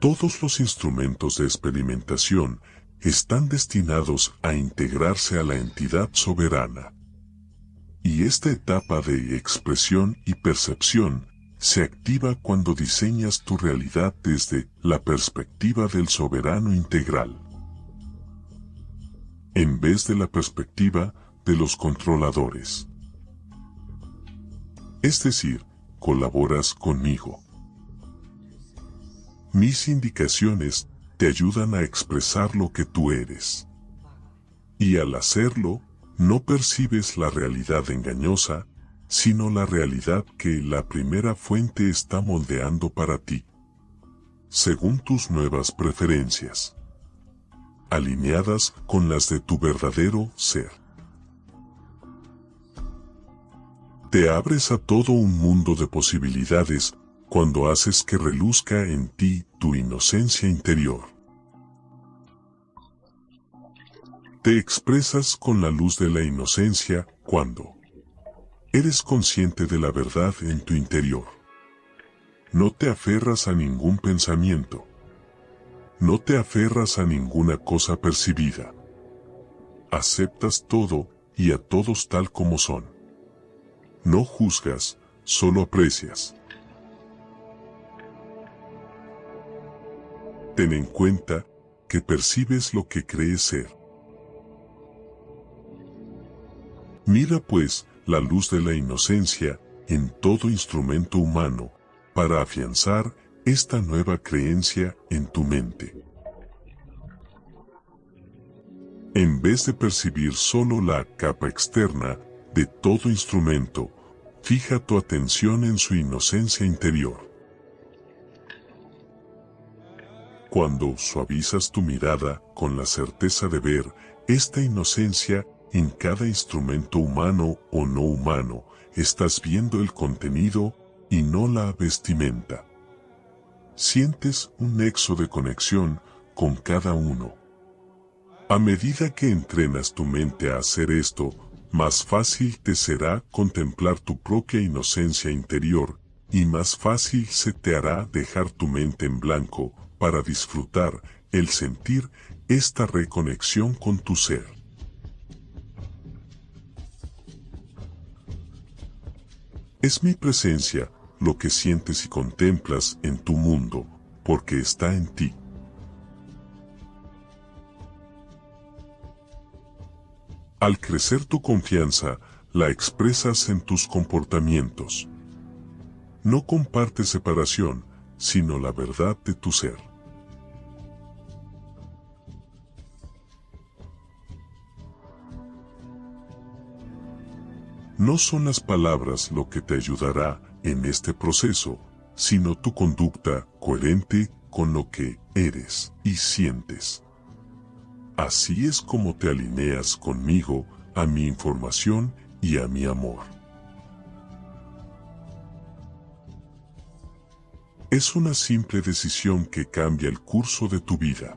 Todos los instrumentos de experimentación están destinados a integrarse a la entidad soberana. Y esta etapa de expresión y percepción se activa cuando diseñas tu realidad desde la perspectiva del soberano integral, en vez de la perspectiva de los controladores. Es decir, colaboras conmigo. Mis indicaciones te ayudan a expresar lo que tú eres. Y al hacerlo, no percibes la realidad engañosa, sino la realidad que la primera fuente está moldeando para ti, según tus nuevas preferencias, alineadas con las de tu verdadero ser. Te abres a todo un mundo de posibilidades cuando haces que reluzca en ti tu inocencia interior. Te expresas con la luz de la inocencia cuando eres consciente de la verdad en tu interior. No te aferras a ningún pensamiento. No te aferras a ninguna cosa percibida. Aceptas todo y a todos tal como son. No juzgas, solo aprecias. Ten en cuenta que percibes lo que crees ser. Mira pues la luz de la inocencia en todo instrumento humano para afianzar esta nueva creencia en tu mente. En vez de percibir solo la capa externa de todo instrumento, fija tu atención en su inocencia interior. Cuando suavizas tu mirada con la certeza de ver esta inocencia en cada instrumento humano o no humano, estás viendo el contenido y no la vestimenta. Sientes un nexo de conexión con cada uno. A medida que entrenas tu mente a hacer esto, más fácil te será contemplar tu propia inocencia interior y más fácil se te hará dejar tu mente en blanco para disfrutar el sentir esta reconexión con tu ser. Es mi presencia lo que sientes y contemplas en tu mundo, porque está en ti. Al crecer tu confianza, la expresas en tus comportamientos. No compartes separación, sino la verdad de tu ser. No son las palabras lo que te ayudará en este proceso, sino tu conducta coherente con lo que eres y sientes. Así es como te alineas conmigo, a mi información y a mi amor. Es una simple decisión que cambia el curso de tu vida.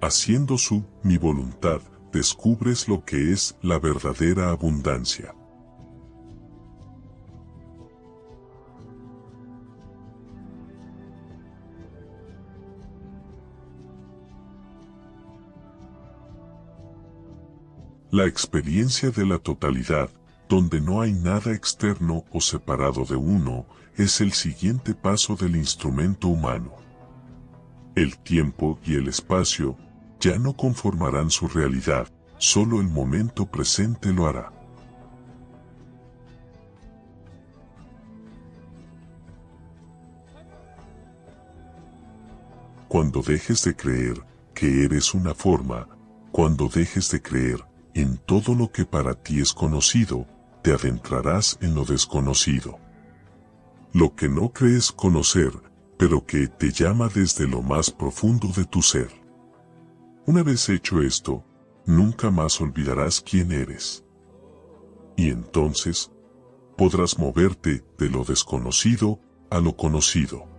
Haciendo su, mi voluntad, descubres lo que es la verdadera abundancia. La experiencia de la totalidad, donde no hay nada externo o separado de uno, es el siguiente paso del instrumento humano. El tiempo y el espacio ya no conformarán su realidad, solo el momento presente lo hará. Cuando dejes de creer que eres una forma, cuando dejes de creer en todo lo que para ti es conocido, te adentrarás en lo desconocido. Lo que no crees conocer, pero que te llama desde lo más profundo de tu ser. Una vez hecho esto, nunca más olvidarás quién eres. Y entonces, podrás moverte de lo desconocido a lo conocido.